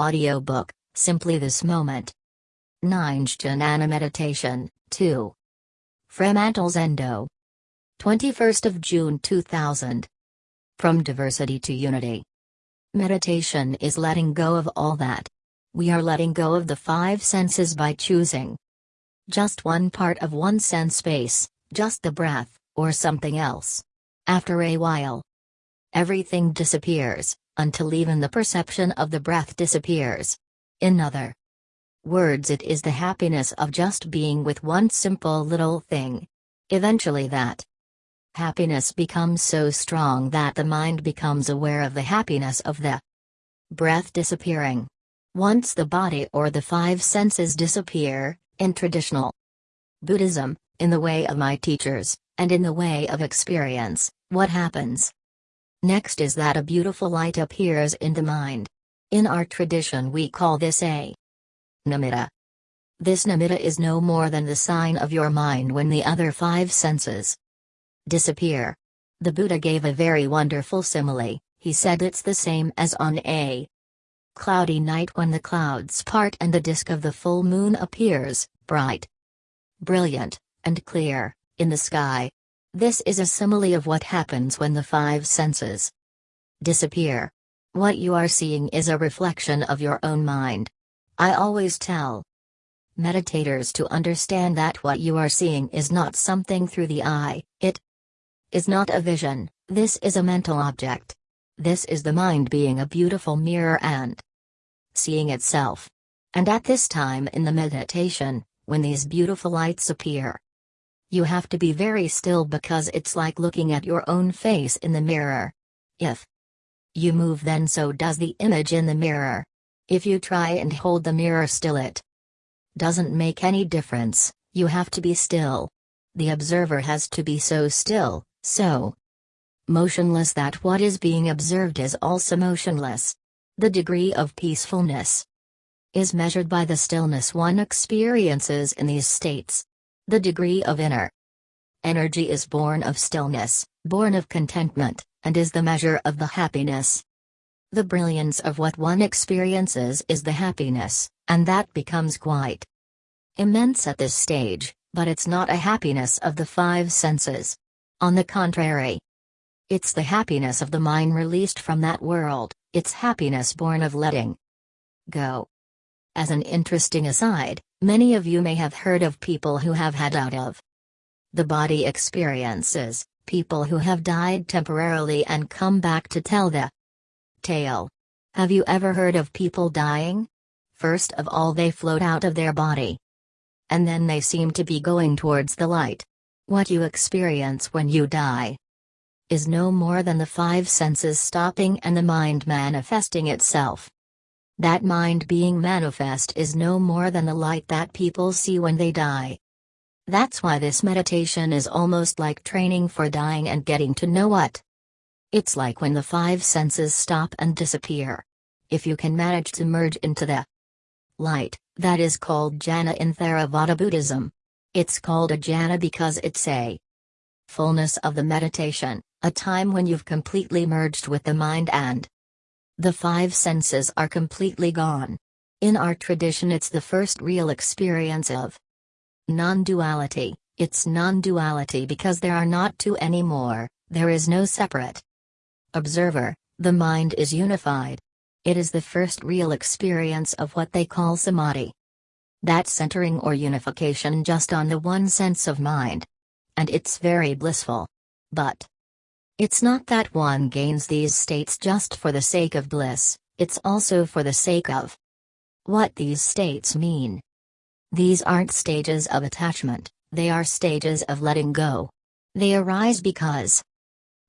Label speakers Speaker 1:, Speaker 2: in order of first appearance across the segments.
Speaker 1: Audiobook, Simply This Moment. Jhana Meditation, 2. Fremantle Zendo. 21st of June 2000. From Diversity to Unity. Meditation is letting go of all that. We are letting go of the five senses by choosing just one part of one sense space, just the breath, or something else. After a while, everything disappears, until even the perception of the breath disappears. In other words, it is the happiness of just being with one simple little thing. Eventually, that happiness becomes so strong that the mind becomes aware of the happiness of the breath disappearing. Once the body or the five senses disappear, in traditional Buddhism, in the way of my teachers, and in the way of experience, what happens? Next is that a beautiful light appears in the mind. In our tradition, we call this a nimitta. This nimitta is no more than the sign of your mind when the other five senses disappear. The Buddha gave a very wonderful simile, he said it's the same as on a cloudy night when the clouds part and the disk of the full moon appears, bright, brilliant, and clear, in the sky. This is a simile of what happens when the five senses disappear. What you are seeing is a reflection of your own mind. I always tell meditators to understand that what you are seeing is not something through the eye, it is not a vision, this is a mental object. This is the mind being a beautiful mirror and seeing itself. And at this time in the meditation, when these beautiful lights appear, you have to be very still because it's like looking at your own face in the mirror. If you move, then so does the image in the mirror. If you try and hold the mirror still, it doesn't make any difference, you have to be still. The observer has to be so still, so motionless that what is being observed is also motionless. The degree of peacefulness is measured by the stillness one experiences in these states. The degree of inner energy is born of stillness, born of contentment, and is the measure of the happiness. The brilliance of what one experiences is the happiness, and that becomes quite immense at this stage, but it's not a happiness of the five senses. On the contrary, it's the happiness of the mind released from that world, it's happiness born of letting go. As an interesting aside, many of you may have heard of people who have had out of the body experiences, people who have died temporarily and come back to tell the tale. Have you ever heard of people dying? First of all, they float out of their body. And then they seem to be going towards the light. What you experience when you die is no more than the five senses stopping and the mind manifesting itself. That mind being manifest is no more than the light that people see when they die. That's why this meditation is almost like training for dying and getting to know what. It's like when the five senses stop and disappear. If you can manage to merge into the light, that is called jhana in Theravada Buddhism. It's called a jhana because it's a fullness of the meditation, a time when you've completely merged with the mind and the five senses are completely gone. In our tradition, it's the first real experience of non duality. It's non duality because there are not two anymore, there is no separate observer, the mind is unified. It is the first real experience of what they call samadhi. That centering or unification just on the one sense of mind. And it's very blissful. But it's not that one gains these states just for the sake of bliss, it's also for the sake of what these states mean. These aren't stages of attachment, they are stages of letting go. They arise because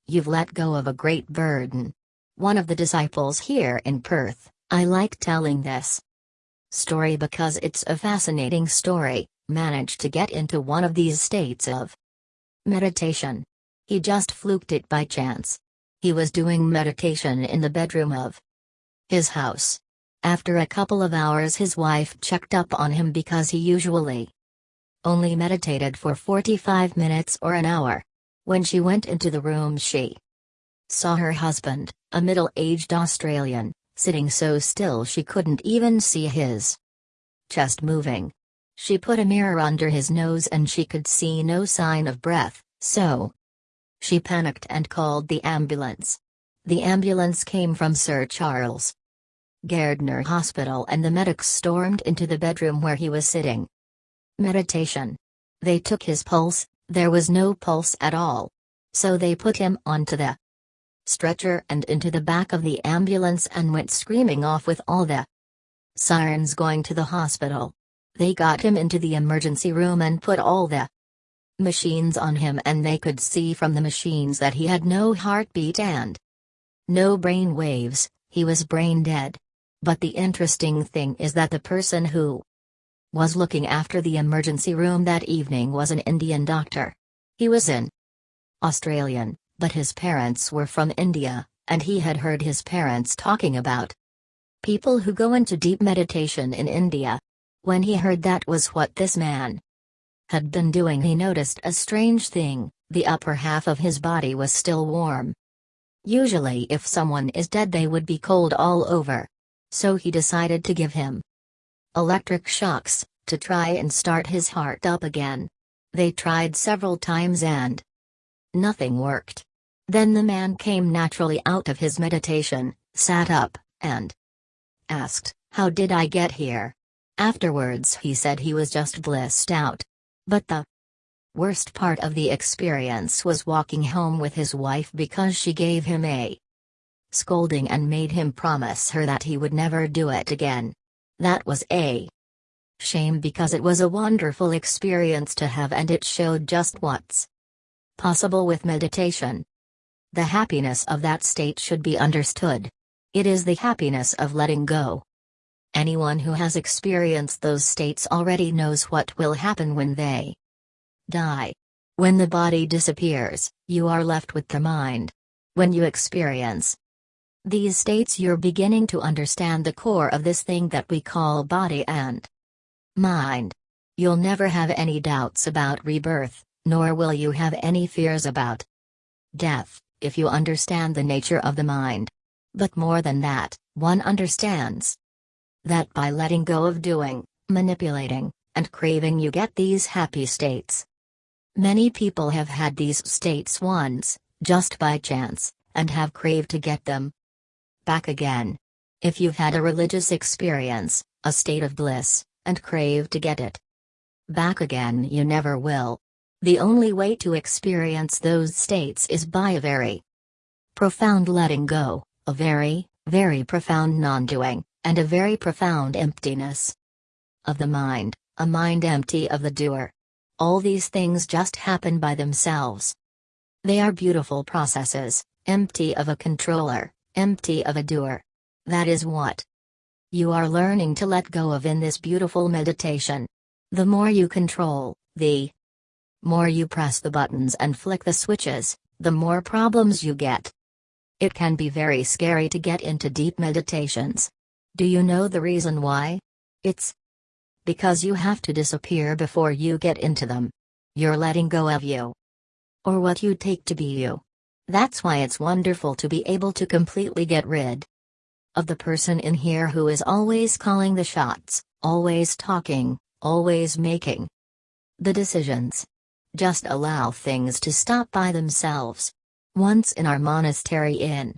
Speaker 1: you've let go of a great burden. One of the disciples here in Perth, I like telling this story because it's a fascinating story, managed to get into one of these states of meditation. He just fluked it by chance. He was doing meditation in the bedroom of his house. After a couple of hours, his wife checked up on him because he usually only meditated for 45 minutes or an hour. When she went into the room, she saw her husband, a middle aged Australian, sitting so still she couldn't even see his chest moving. She put a mirror under his nose and she could see no sign of breath, so she panicked and called the ambulance. The ambulance came from Sir Charles Gairdner Hospital and the medics stormed into the bedroom where he was sitting. Meditation. They took his pulse, there was no pulse at all. So they put him onto the stretcher and into the back of the ambulance and went screaming off with all the sirens going to the hospital. They got him into the emergency room and put all the machines on him and they could see from the machines that he had no heartbeat and no brain waves, he was brain dead. But the interesting thing is that the person who was looking after the emergency room that evening was an Indian doctor. He was in Australian, but his parents were from India, and he had heard his parents talking about people who go into deep meditation in India. When he heard that was what this man had been doing, he noticed a strange thing the upper half of his body was still warm. Usually, if someone is dead, they would be cold all over so he decided to give him electric shocks to try and start his heart up again. They tried several times and nothing worked. Then the man came naturally out of his meditation, sat up, and asked, How did I get here? Afterwards, he said he was just blissed out. But the worst part of the experience was walking home with his wife because she gave him a scolding and made him promise her that he would never do it again. That was a shame because it was a wonderful experience to have and it showed just what's possible with meditation. The happiness of that state should be understood. It is the happiness of letting go. Anyone who has experienced those states already knows what will happen when they die. When the body disappears, you are left with the mind. When you experience these states you're beginning to understand the core of this thing that we call body and mind. You'll never have any doubts about rebirth, nor will you have any fears about death, if you understand the nature of the mind. But more than that, one understands that by letting go of doing, manipulating, and craving you get these happy states. Many people have had these states once, just by chance, and have craved to get them, back again. If you've had a religious experience, a state of bliss, and crave to get it back again, you never will. The only way to experience those states is by a very profound letting go, a very, very profound non doing, and a very profound emptiness of the mind, a mind empty of the doer. All these things just happen by themselves. They are beautiful processes, empty of a controller, empty of a doer. That is what you are learning to let go of in this beautiful meditation. The more you control, the more you press the buttons and flick the switches, the more problems you get. It can be very scary to get into deep meditations. Do you know the reason why? It's because you have to disappear before you get into them. You're letting go of you. Or what you take to be you. That's why it's wonderful to be able to completely get rid of the person in here who is always calling the shots, always talking, always making the decisions. Just allow things to stop by themselves. Once in our monastery in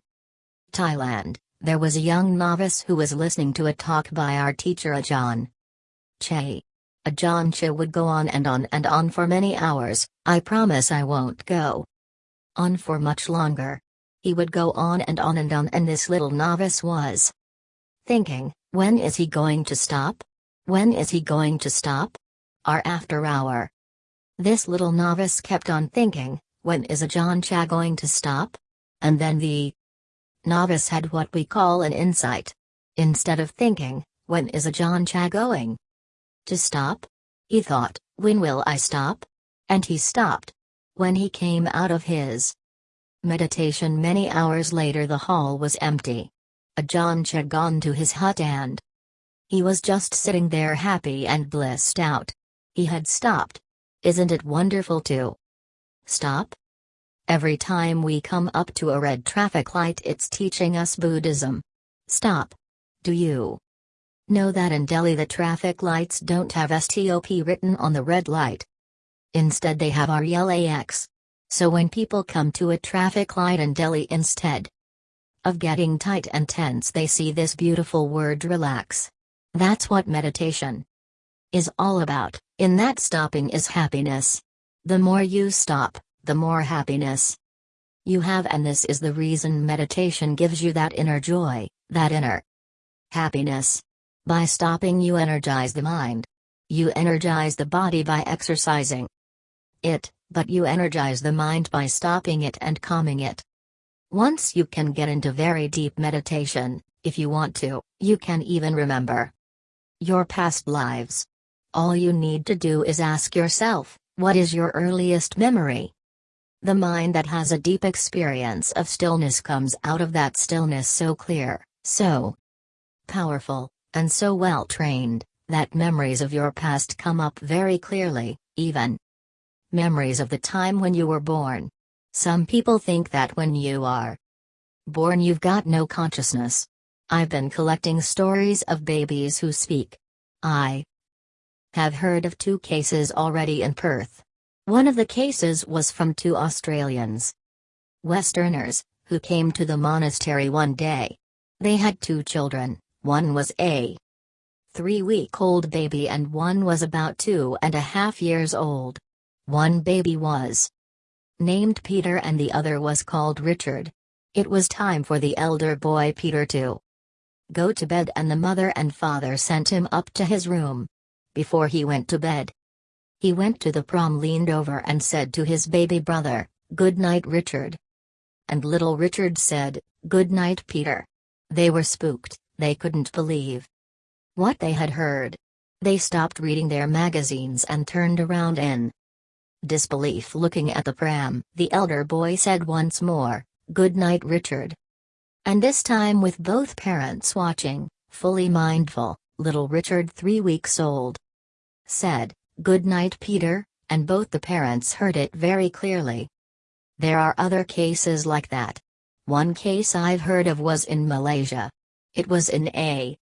Speaker 1: Thailand, there was a young novice who was listening to a talk by our teacher Ajahn Chah. Ajahn Chah would go on and on and on for many hours, I promise I won't go on for much longer. He would go on and on and on, and this little novice was thinking, when is he going to stop? When is he going to stop? Hour after hour. This little novice kept on thinking, when is Ajahn Chah going to stop? And then the novice had what we call an insight. Instead of thinking, when is Ajahn Chah going to stop? He thought, when will I stop? And he stopped. When he came out of his meditation many hours later, the hall was empty. Ajahn had gone to his hut and he was just sitting there happy and blissed out. He had stopped. Isn't it wonderful to stop? Every time we come up to a red traffic light, it's teaching us Buddhism. Stop. Do you know that in Delhi the traffic lights don't have STOP written on the red light? Instead, they have RELAX. So when people come to a traffic light in Delhi instead of getting tight and tense, they see this beautiful word relax. That's what meditation is all about, in that stopping is happiness. The more you stop, the more happiness you have, and this is the reason meditation gives you that inner joy, that inner happiness. By stopping, you energize the mind. You energize the body by exercising it, but you energize the mind by stopping it and calming it. Once you can get into very deep meditation, if you want to, you can even remember your past lives. All you need to do is ask yourself, what is your earliest memory? The mind that has a deep experience of stillness comes out of that stillness so clear, so powerful, and so well trained, that memories of your past come up very clearly, even memories of the time when you were born. Some people think that when you are born you've got no consciousness. I've been collecting stories of babies who speak. I have heard of two cases already in Perth. One of the cases was from two Australians. Westerners, who came to the monastery one day. They had two children, one was a three-week-old baby and one was about two and a half years old. One baby was named Peter and the other was called Richard. It was time for the elder boy Peter to go to bed and the mother and father sent him up to his room. Before he went to bed, he went to the pram leaned over and said to his baby brother, Good night Richard. And little Richard said, Good night Peter. They were spooked, they couldn't believe what they had heard. They stopped reading their magazines and turned around in disbelief looking at the pram. The elder boy said once more, Good night Richard. And this time with both parents watching, fully mindful, little Richard three weeks old said, Good night, Peter, and both the parents heard it very clearly. There are other cases like that. One case I've heard of was in Malaysia. It was in a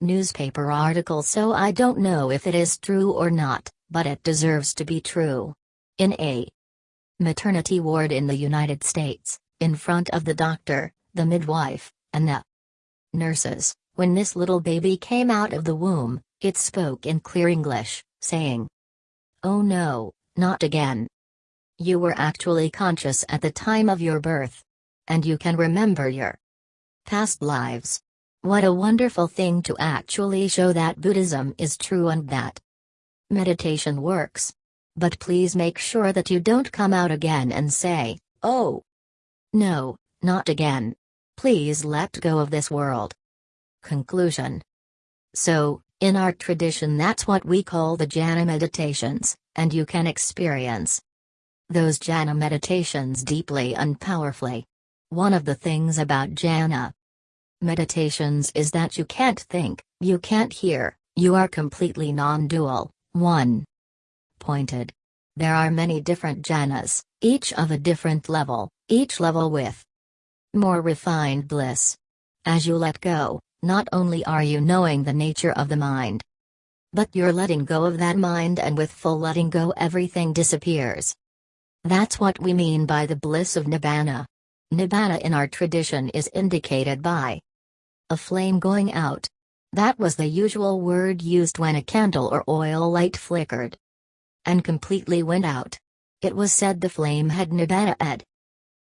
Speaker 1: newspaper article, so I don't know if it is true or not, but it deserves to be true. In a maternity ward in the United States, in front of the doctor, the midwife, and the nurses, when this little baby came out of the womb, it spoke in clear English saying, Oh no, not again. You were actually conscious at the time of your birth. And you can remember your past lives. What a wonderful thing to actually show that Buddhism is true and that meditation works. But please make sure that you don't come out again and say, oh. No, not again. Please let go of this world. Conclusion. So, in our tradition, that's what we call the jhana meditations, and you can experience those jhana meditations deeply and powerfully. One of the things about jhana meditations is that you can't think, you can't hear, you are completely non dual, one pointed. There are many different jhanas, each of a different level, each level with more refined bliss. As you let go, not only are you knowing the nature of the mind, but you're letting go of that mind, and with full letting go, everything disappears. That's what we mean by the bliss of Nibbana. Nibbana in our tradition is indicated by a flame going out. That was the usual word used when a candle or oil light flickered and completely went out. It was said the flame had Nibbana ed.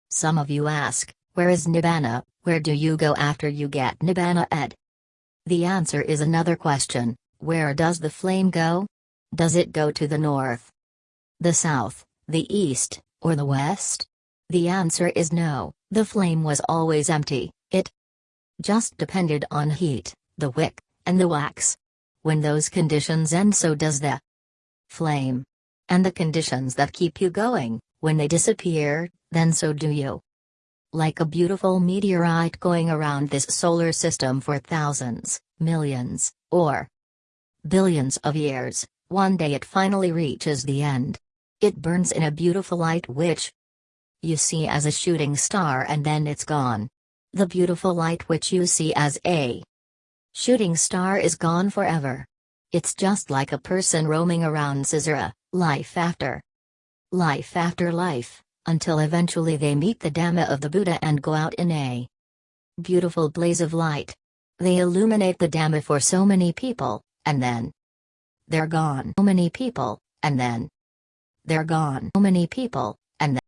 Speaker 1: Some of you ask, where is Nibbana? Where do you go after you get Nibbana ed? The answer is another question where does the flame go? Does it go to the north, the south, the east, or the west? The answer is no, the flame was always empty, it just depended on heat, the wick, and the wax. When those conditions end, so does the flame. And the conditions that keep you going, when they disappear, then so do you like a beautiful meteorite going around this solar system for thousands, millions, or billions of years, one day it finally reaches the end. It burns in a beautiful light which you see as a shooting star and then it's gone. The beautiful light which you see as a shooting star is gone forever. It's just like a person roaming around samsara, life after life after life, until eventually they meet the Dhamma of the Buddha and go out in a beautiful blaze of light. They illuminate the Dhamma for so many people, and then they're gone. So many people, and then they're gone. So many people, and then